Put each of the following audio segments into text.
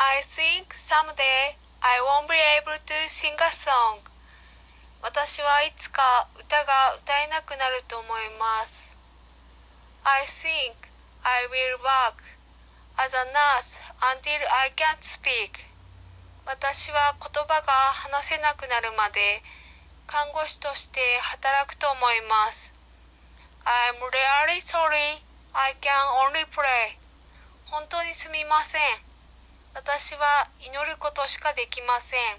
I think someday I won't be able to sing a song. 私はいつか歌が歌えなくなると思います。I think I will work as a nurse until I can't speak. 私は言葉が話せなくなるまで看護師として働くと思います。I'm really sorry. I can only pray. 本当にすみません。私は祈ることしかできません。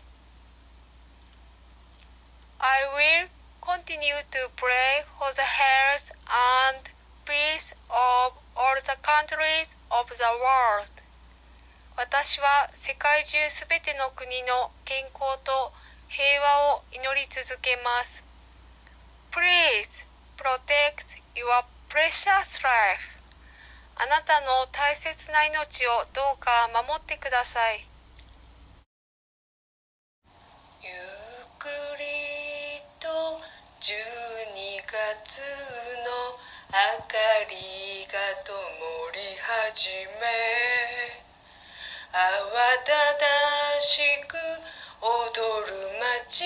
I will continue to pray for the health and peace of all the countries of the world. 私は世界中すべての国の健康と平和を祈り続けます。Please protect your precious life. あなたの大切な命をどうか守ってください。ゆっくりと12月の明かりが灯り始め慌ただしく踊る街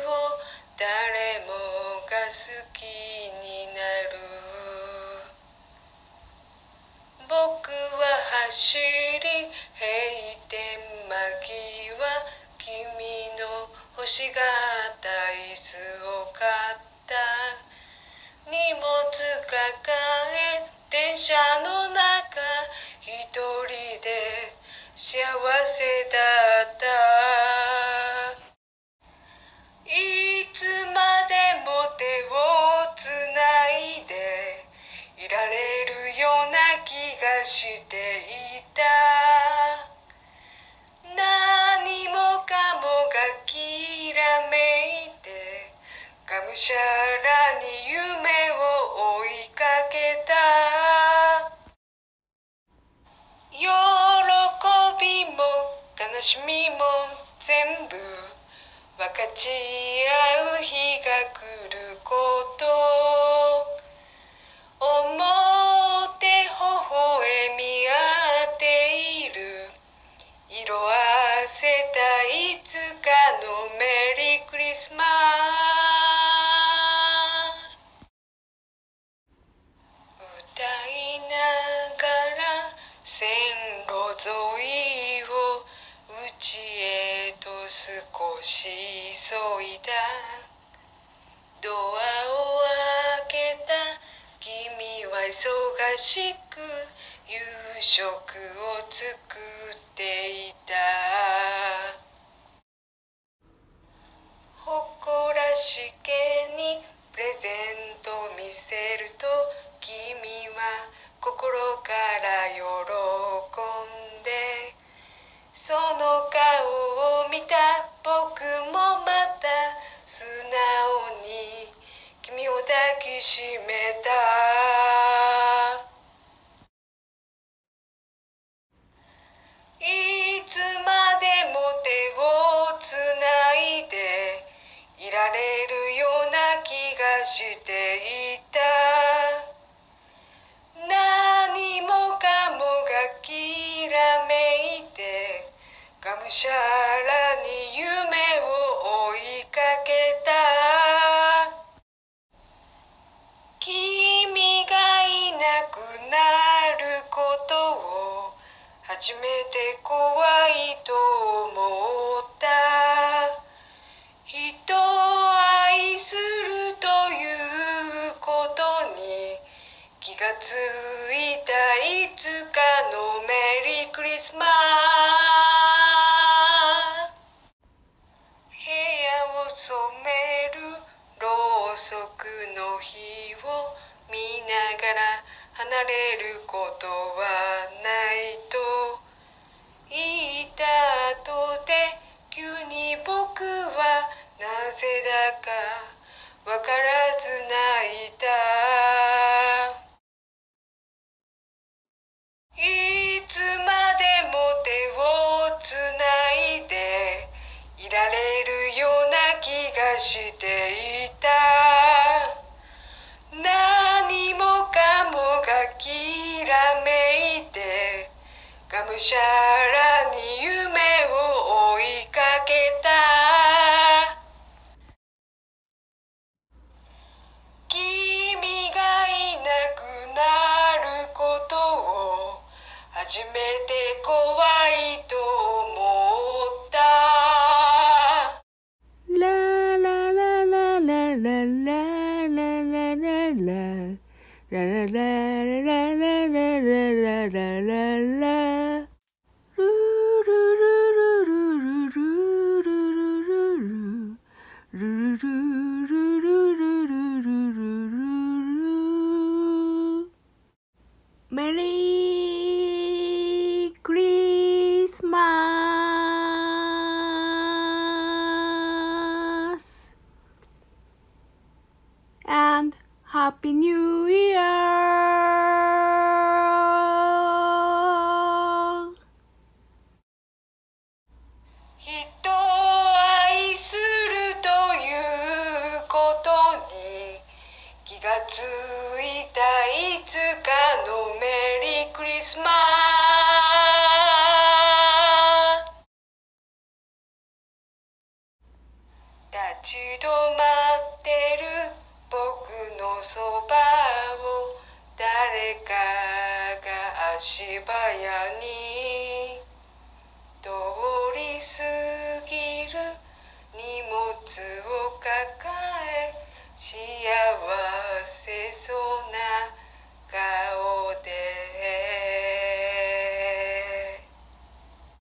を誰もが好きに僕は走り閉店間際君の欲しがった椅子を買った。荷物抱え電車の中一人で幸せだった。していた。何もかもがきらめいてがむしゃらに夢を追いかけた。喜びも悲しみも全部分かち合う日が来ること。いつかのメリークリスマス歌いながら線路沿いを家へと少し急いだ。ドアを開けた君は忙しく夕食を作っていた。誇らしげにプレゼント見せると君は心から喜んでその顔を見た僕もまた素直に君を抱きしめた。していた。何もかもがきらめいてがむしゃらることはないと言った後で急に僕はなぜだかわからず泣いた。いつまでも手をつないでいられるような気がしていたが Happy New Year! 人を愛するということに気がついたいつかのメリークリスマス立ち止まってるそばを誰かが足早に通り過ぎる荷物を抱え幸せそうな顔